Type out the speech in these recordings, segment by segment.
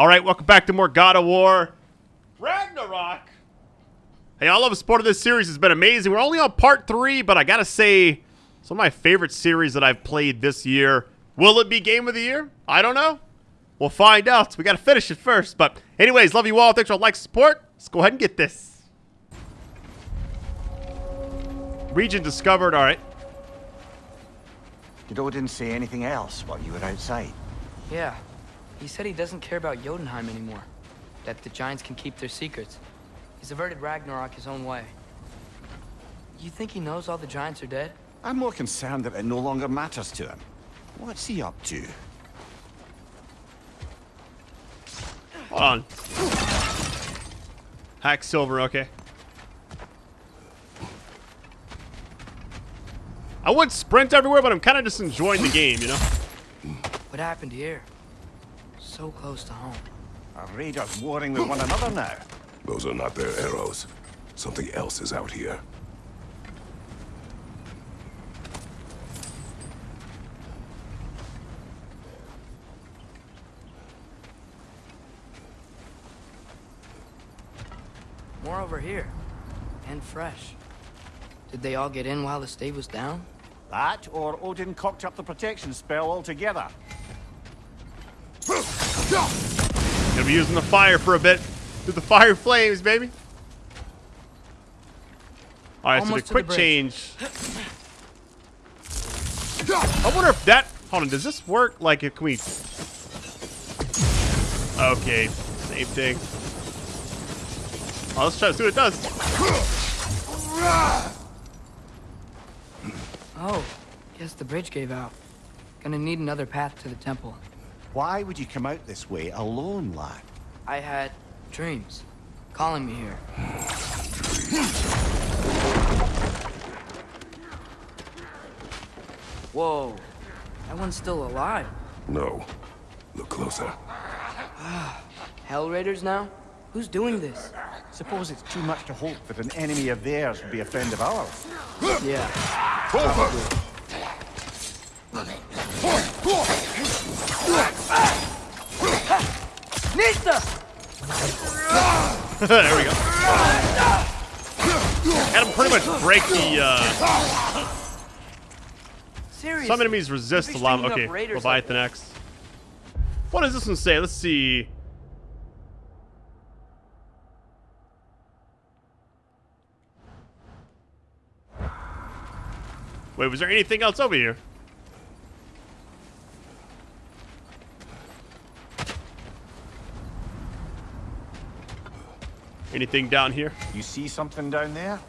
All right, welcome back to more God of War Ragnarok. Hey, all of the support of this series has been amazing. We're only on part three, but I gotta say, it's one of my favorite series that I've played this year. Will it be Game of the Year? I don't know. We'll find out. We gotta finish it first. But anyways, love you all. Thanks for all the like support. Let's go ahead and get this. Region discovered. All right. Did Odin say anything else while you were outside? Yeah. He said he doesn't care about Jotunheim anymore. That the Giants can keep their secrets. He's averted Ragnarok his own way. You think he knows all the Giants are dead? I'm more concerned that it no longer matters to him. What's he up to? Hold on. Hack silver, okay. I would sprint everywhere, but I'm kind of just enjoying the game, you know? What happened here? So close to home. Are raiders warring with one another now? Those are not their arrows. Something else is out here. More over here. And fresh. Did they all get in while the stave was down? That, or Odin cocked up the protection spell altogether. Gonna be using the fire for a bit. Do the fire flames, baby. Alright, so the quick the change. I wonder if that... Hold on, does this work? Like, can we... Okay, same thing. Oh, let's try to see what it does. Oh, guess the bridge gave out. Gonna need another path to the temple. Why would you come out this way alone, lad? I had dreams calling me here. Whoa, that one's still alive. No. Look closer. Hell Raiders now? Who's doing this? Suppose it's too much to hope that an enemy of theirs would be a friend of ours. Yeah, Nista! there we go. Had him pretty much break the, uh... Seriously. Some enemies resist the lava. Okay, raiders like Leviathan Axe. What does this one say? Let's see. Wait, was there anything else over here? Anything down here? You see something down there?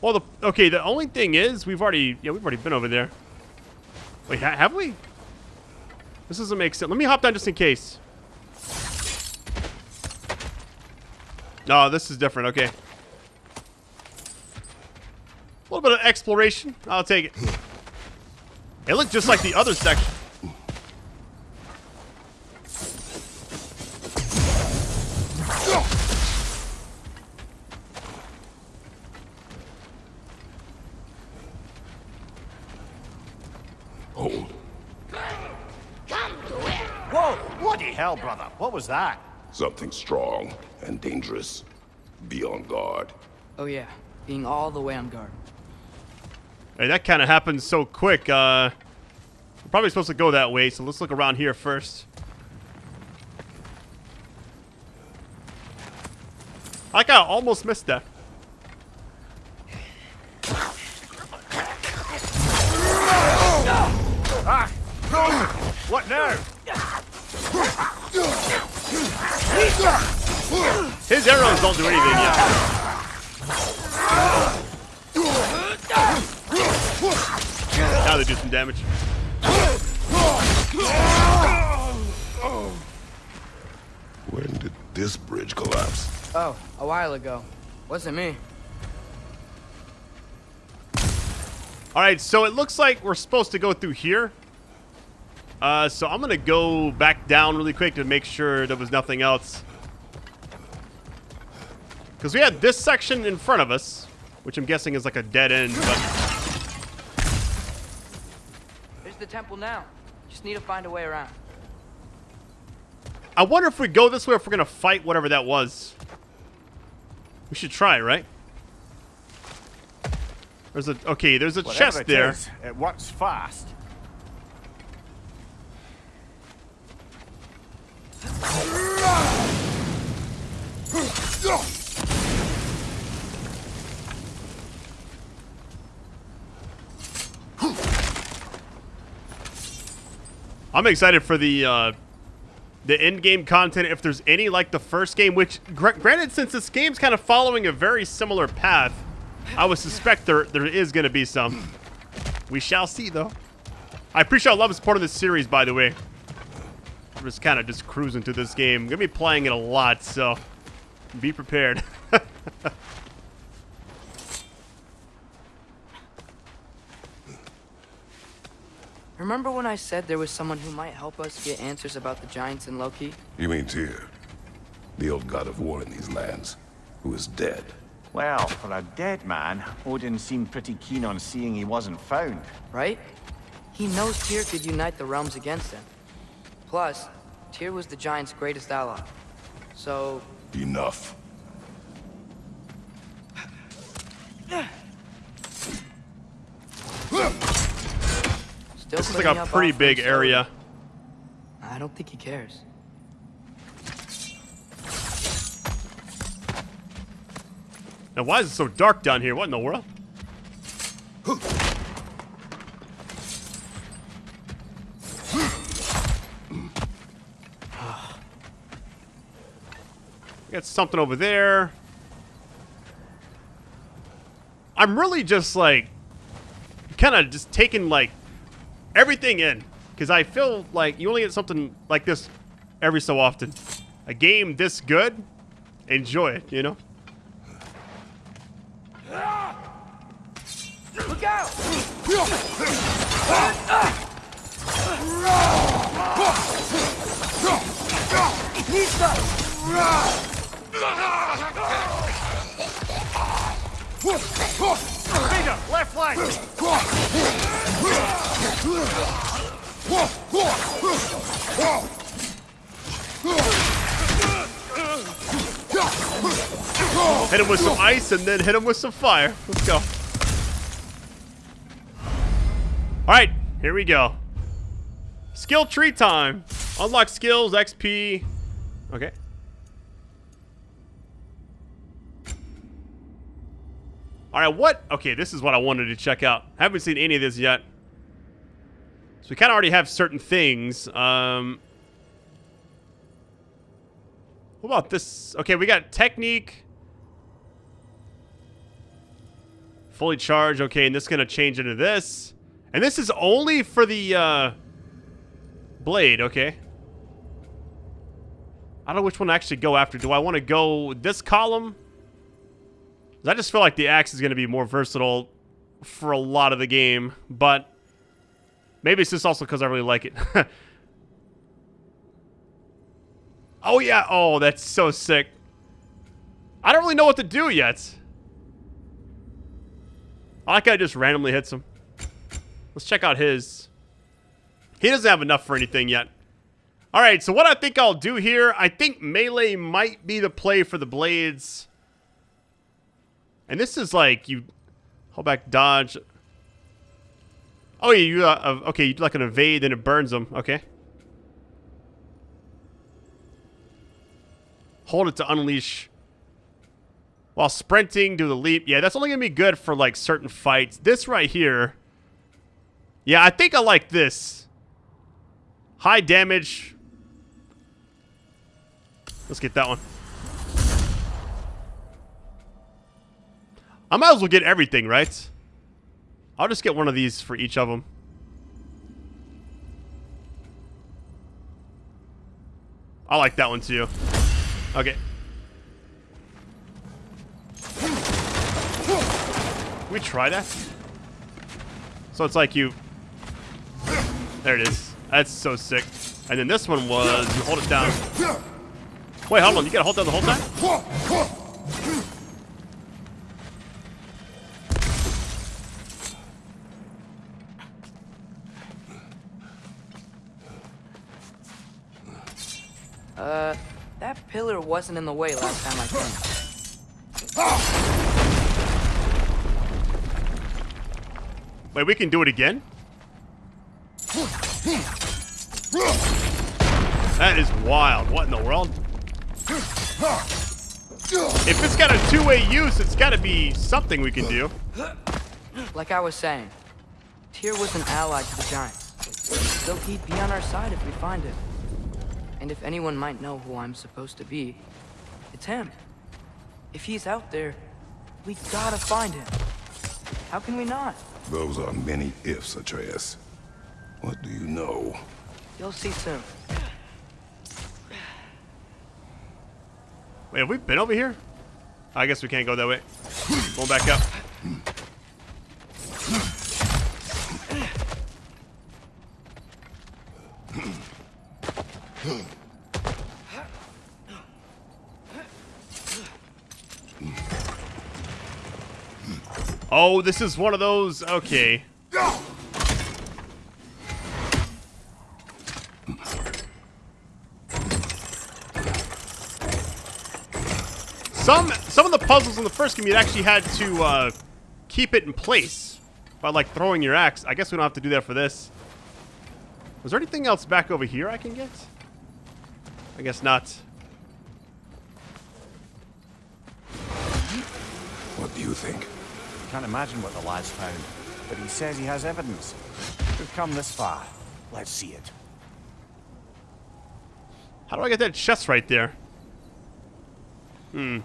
Well, the okay. The only thing is, we've already yeah, we've already been over there. Wait, ha have we? This doesn't make sense. Let me hop down just in case. No, this is different. Okay. A little bit of exploration. I'll take it. It looked just like the other section. Home. Whoa! Bloody hell, brother. What was that? Something strong and dangerous. Be on guard. Oh yeah, being all the way on guard. Hey, that kind of happened so quick. Uh, we're probably supposed to go that way, so let's look around here first. I like how I almost missed that. Don't do anything yet. Now they do some damage. When did this bridge collapse? Oh, a while ago. Wasn't me. All right, so it looks like we're supposed to go through here. Uh, so I'm gonna go back down really quick to make sure there was nothing else. Because we had this section in front of us, which I'm guessing is like a dead end. But There's the temple now. Just need to find a way around. I wonder if we go this way if we're going to fight whatever that was. We should try, right? There's a... Okay, there's a Whatever chest it there. is, it works fast. I'm excited for the uh, the end game content. If there's any like the first game, which gr granted, since this game's kind of following a very similar path, I would suspect there there is going to be some. We shall see, though. I appreciate all love and support of this series, by the way. I'm just kind of just cruising through this game. I'm gonna be playing it a lot, so be prepared. Remember when I said there was someone who might help us get answers about the Giants and Loki? You mean Tyr, the old god of war in these lands, who is dead. Well, for a dead man, Odin seemed pretty keen on seeing he wasn't found. right? He knows Tyr could unite the realms against him. Plus, Tyr was the Giants' greatest ally. So, Enough. This is like a pretty big area. I don't think he cares. Now, why is it so dark down here? What in the world? Got something over there. I'm really just like kind of just taking like everything in because I feel like you only get something like this every so often. A game this good, enjoy it, you know? Look out! Left flank! Hit him with some ice and then hit him with some fire. Let's go. Alright, here we go. Skill tree time. Unlock skills, XP. Okay. Alright, what? Okay, this is what I wanted to check out. Haven't seen any of this yet. So we kind of already have certain things. Um, what about this? Okay, we got technique. Fully charged. Okay, and this is going to change into this. And this is only for the uh, blade. Okay. I don't know which one to actually go after. Do I want to go this column? I just feel like the axe is going to be more versatile for a lot of the game. But maybe it's just also because I really like it. oh, yeah. Oh, that's so sick. I don't really know what to do yet. I like it just randomly hits him. Let's check out his. He doesn't have enough for anything yet. All right, so what I think I'll do here, I think melee might be the play for the blades. And this is like you hold back, dodge. Oh yeah, you uh, uh, okay? You like an evade, then it burns them. Okay. Hold it to unleash. While sprinting, do the leap. Yeah, that's only gonna be good for like certain fights. This right here. Yeah, I think I like this. High damage. Let's get that one. I might as well get everything, right? I'll just get one of these for each of them. I like that one too. Okay. we try that? So it's like you... There it is. That's so sick. And then this one was you hold it down. Wait, hold on. You gotta hold down the whole time? Uh, that pillar wasn't in the way last time I came. Wait, we can do it again? That is wild. What in the world? If it's got a two-way use, it's got to be something we can do. Like I was saying, Tyr was an ally to the Giants. So he'd be on our side if we find him. And if anyone might know who I'm supposed to be, it's him. If he's out there, we gotta find him. How can we not? Those are many ifs, Atreus. What do you know? You'll see soon. Wait, have we been over here? I guess we can't go that way. Going back up. Hmm. Oh, this is one of those. Okay. Some some of the puzzles in the first game you actually had to uh, keep it in place by like throwing your axe. I guess we don't have to do that for this. Was there anything else back over here I can get? I guess not. What do you think? Can't imagine what the lad's found, but he says he has evidence. We've come this far. Let's see it. How do I get that chest right there? Hmm.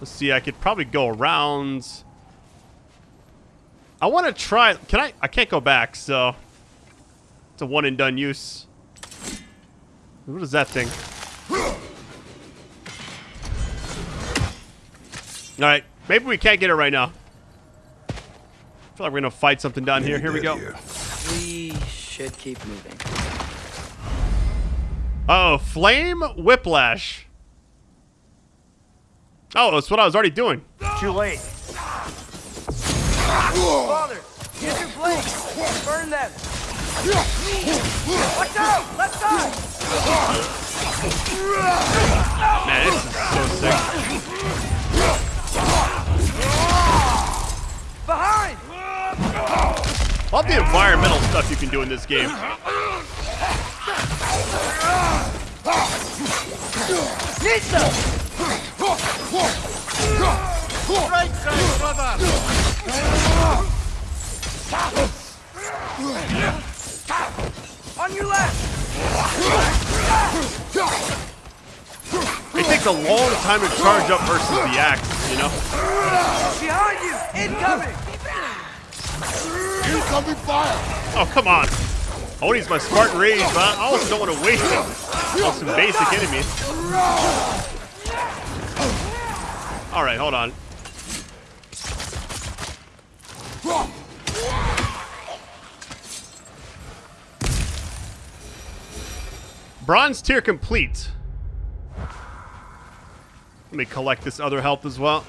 Let's see, I could probably go around. I want to try. Can I? I can't go back, so. It's a one and done use. What is that thing? Alright, maybe we can't get it right now. I feel like we're gonna fight something down here. Here we go. here. We should keep moving. Oh, flame whiplash. Oh, that's what I was already doing. Too late. Father, use your blades. Burn them. Watch out! Left side! Man, this is so sick. Behind! All the environmental stuff you can do in this game. Nita! Right side, brother! On your left! It takes a long time to charge up versus the axe, you know? Behind you! Incoming! Oh, come on. Oh, I want to use my Spartan Rage, but I also don't want to waste it on some basic enemies. Alright, hold on. Bronze tier complete. Let me collect this other health as well.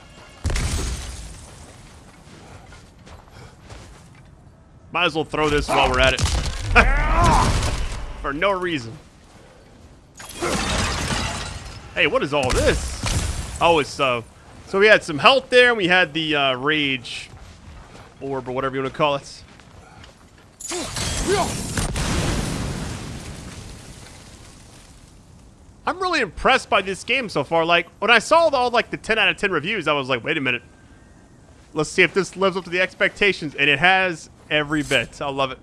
Might as well throw this while we're at it. For no reason. Hey, what is all this? Oh, it's, uh... So we had some health there, and we had the, uh, rage orb, or whatever you want to call it. I'm really impressed by this game so far. Like, when I saw all, like, the 10 out of 10 reviews, I was like, wait a minute. Let's see if this lives up to the expectations, and it has every bit. I love it.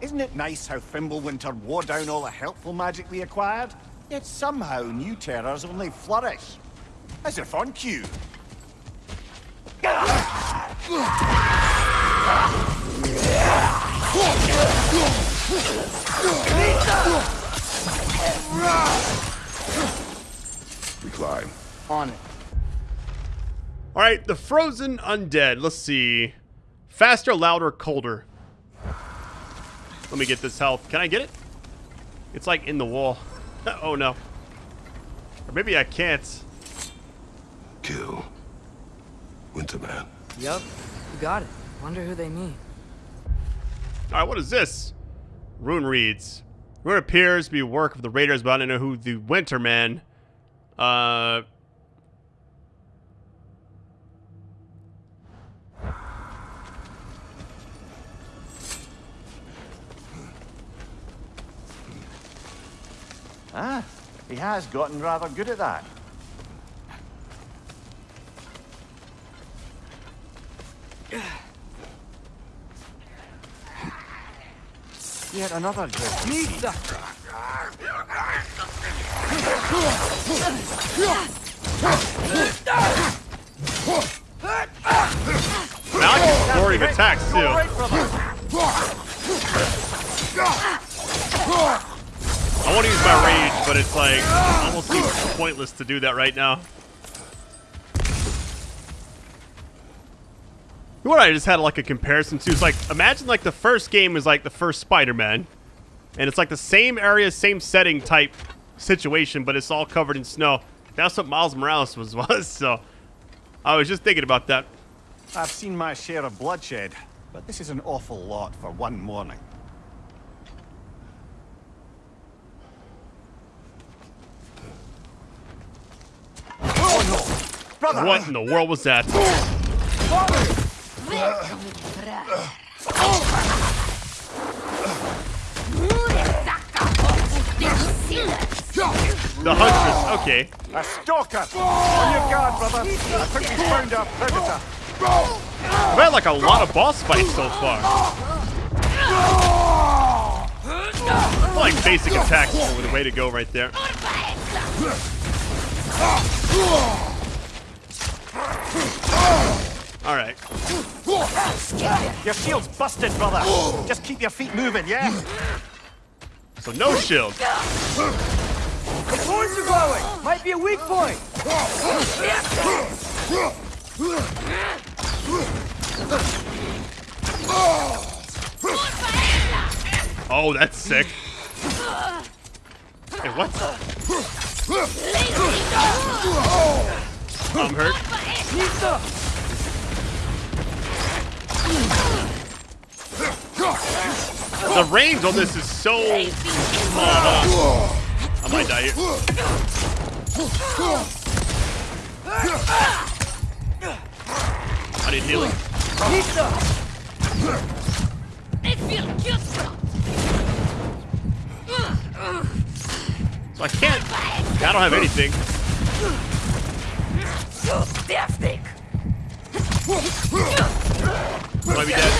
Isn't it nice how Fimbulwinter wore down all the helpful magic we acquired? Yet somehow new terrors only flourish. As if on cue. We climb. On it. All right, the frozen undead. Let's see. Faster, louder, colder. Let me get this health. Can I get it? It's like in the wall. oh no. Or maybe I can't. Kill. Winterman. Yep, you got it. Wonder who they mean. All right, what is this? Rune reads. Ruin appears to be work of the Raiders, but I don't know who the Winter Man. Uh. Ah, he has gotten rather good at that. Yet another good. Nita! Now I can flurry of attacks too. All right, brother. I want to use my rage, but it's like almost seems pointless to do that right now. What I just had like a comparison to? It's like imagine like the first game is like the first Spider-Man, and it's like the same area, same setting type situation, but it's all covered in snow. That's what Miles Morales was was. So I was just thinking about that. I've seen my share of bloodshed, but this is an awful lot for one morning. Oh no! Brother! What in the world was that? The Huntress. Okay. A stalker! On your guard, brother! I think we found our predator! I've had like a lot of boss fights so far. I like basic attacks were the way to go right there. All right. Your shield's busted, brother! Just keep your feet moving, yeah? So no shield. The horns are glowing! Might be a weak point! Oh, that's sick. Hey, what? I'm hurt. The range on this is so small. I might die here. I need healing. Nita! So I can't. I don't have anything. Might be dead.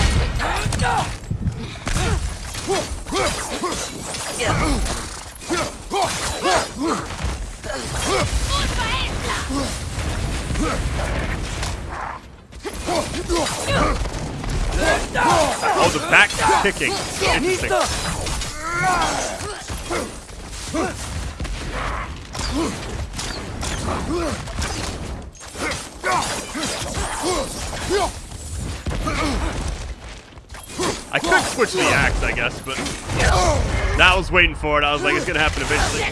Oh, the back kicking. Interesting. I could switch the axe, I guess, but I was waiting for it. I was like, it's gonna happen eventually.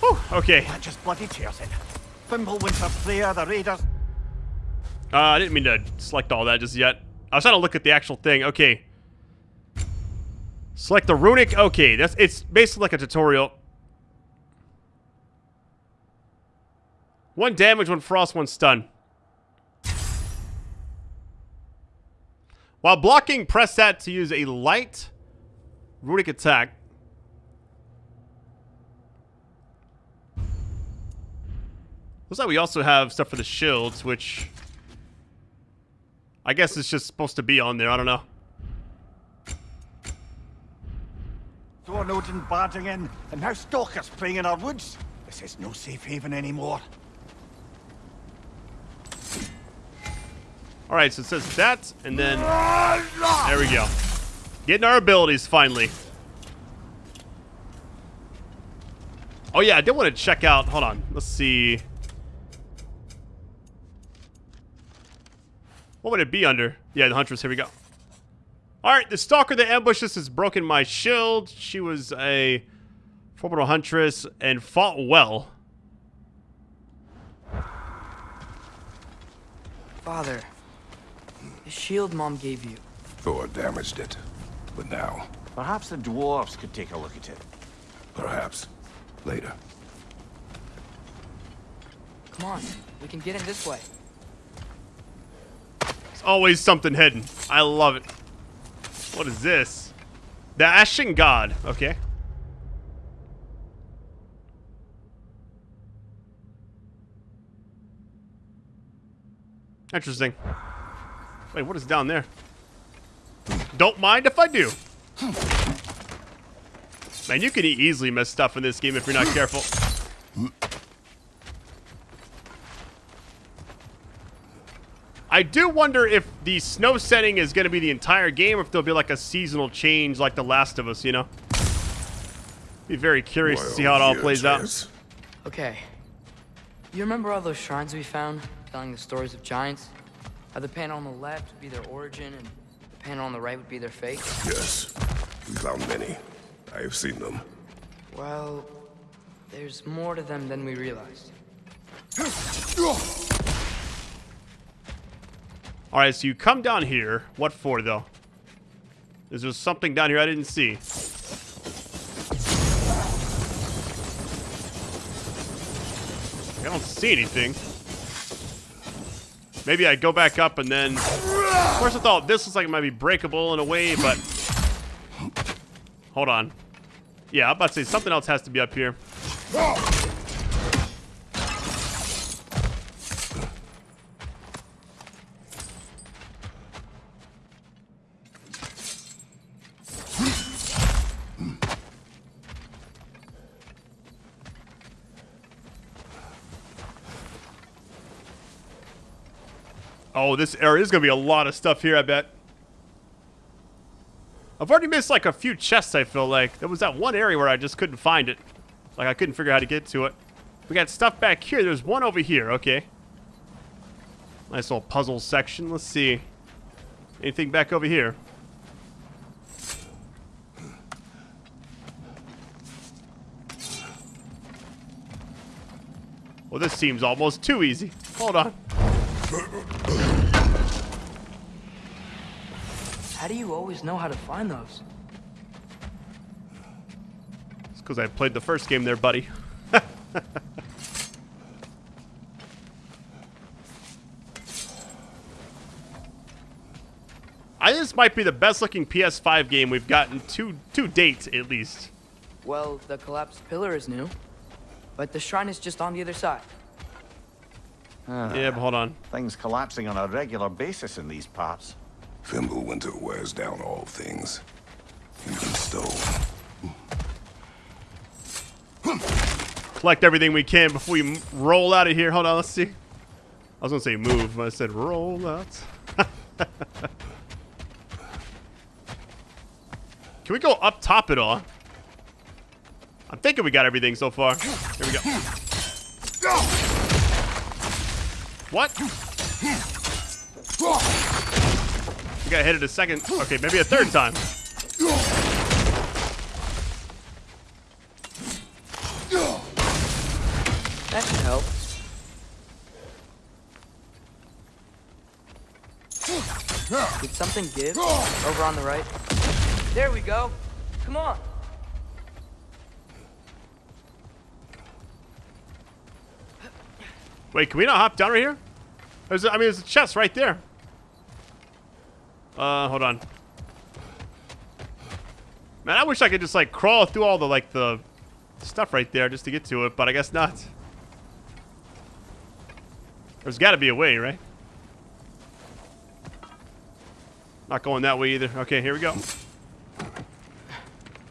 Whew, okay. That just bloody tears it. Fimbulwinter player, the Raiders. Uh, I didn't mean to select all that just yet. I was trying to look at the actual thing. Okay. Select the runic. Okay, that's it's basically like a tutorial. One damage, one frost, one stun. While blocking, press that to use a light runic attack. Looks like we also have stuff for the shields, which I guess it's just supposed to be on there. I don't know. Odin barging in, and now stalkers playing in our woods. This is no safe haven anymore. All right, so it says that, and then there we go. Getting our abilities finally. Oh yeah, I did want to check out. Hold on, let's see. What would it be under? Yeah, the Huntress. Here we go. All right, the stalker that ambushed us has broken my shield. She was a formidable huntress and fought well. Father, the shield Mom gave you. Thor damaged it, but now... Perhaps the dwarves could take a look at it. Perhaps. Later. Come on, we can get in this way. There's always something hidden. I love it. What is this? The Ashen God. Okay. Interesting. Wait, what is down there? Don't mind if I do. Man, you can easily miss stuff in this game if you're not careful. I do wonder if the snow setting is going to be the entire game, or if there'll be like a seasonal change like The Last of Us, you know? Be very curious to see how it all plays here, out. Okay. You remember all those shrines we found, telling the stories of giants? How the panel on the left would be their origin, and the panel on the right would be their fate? Yes, we found many. I have seen them. Well, there's more to them than we realized. All right, so you come down here. What for, though? Is there something down here I didn't see? I don't see anything. Maybe I go back up and then... Of course, I thought this looks like it might be breakable in a way, but... Hold on. Yeah, I'm about to say something else has to be up here. Oh, this area is going to be a lot of stuff here, I bet. I've already missed like a few chests, I feel like. There was that one area where I just couldn't find it. Like, I couldn't figure out how to get to it. We got stuff back here. There's one over here. Okay. Nice little puzzle section. Let's see. Anything back over here? Well, this seems almost too easy. Hold on. How do you always know how to find those? It's because I played the first game there, buddy. I think this might be the best looking PS5 game we've gotten to to date, at least. Well, the collapsed pillar is new, but the shrine is just on the other side. Ah. Yeah, but hold on. Things collapsing on a regular basis in these parts. Fimbulwinter wears down all things. Even stone. Collect everything we can before we roll out of here. Hold on, let's see. I was gonna say move, but I said roll out. Can we go up top at all? I'm thinking we got everything so far. Here we go. What? We got hit it a second. Okay, maybe a third time. That should help. Did something give? Over on the right. There we go. Come on. Wait, can we not hop down right here? There's, mean, there's a chest right there. Uh, hold on. Man, I wish I could just like crawl through all the like the stuff right there just to get to it, but I guess not. There's got to be a way, right? Not going that way either. Okay, here we go.